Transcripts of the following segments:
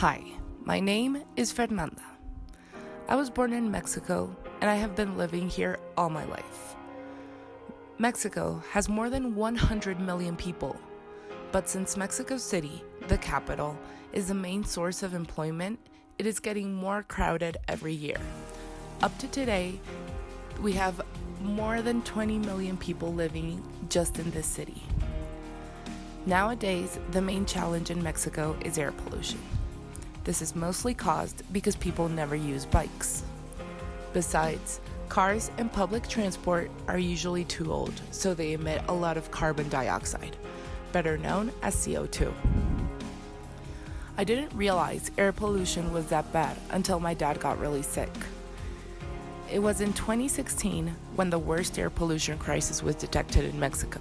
Hi, my name is Fernanda. I was born in Mexico and I have been living here all my life. Mexico has more than 100 million people, but since Mexico City, the capital, is the main source of employment, it is getting more crowded every year. Up to today, we have more than 20 million people living just in this city. Nowadays, the main challenge in Mexico is air pollution. This is mostly caused because people never use bikes. Besides, cars and public transport are usually too old, so they emit a lot of carbon dioxide, better known as CO2. I didn't realize air pollution was that bad until my dad got really sick. It was in 2016 when the worst air pollution crisis was detected in Mexico.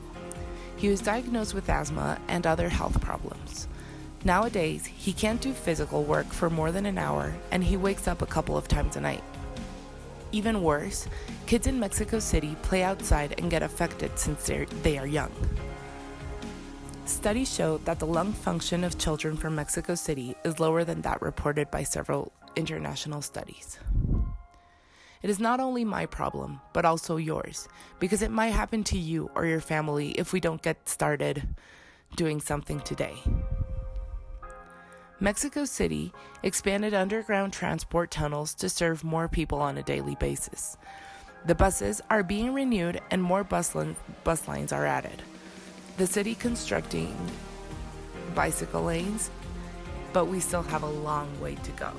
He was diagnosed with asthma and other health problems. Nowadays, he can't do physical work for more than an hour and he wakes up a couple of times a night. Even worse, kids in Mexico City play outside and get affected since they are young. Studies show that the lung function of children from Mexico City is lower than that reported by several international studies. It is not only my problem, but also yours, because it might happen to you or your family if we don't get started doing something today. Mexico City expanded underground transport tunnels to serve more people on a daily basis. The buses are being renewed and more bus, bus lines are added. The city constructing bicycle lanes, but we still have a long way to go.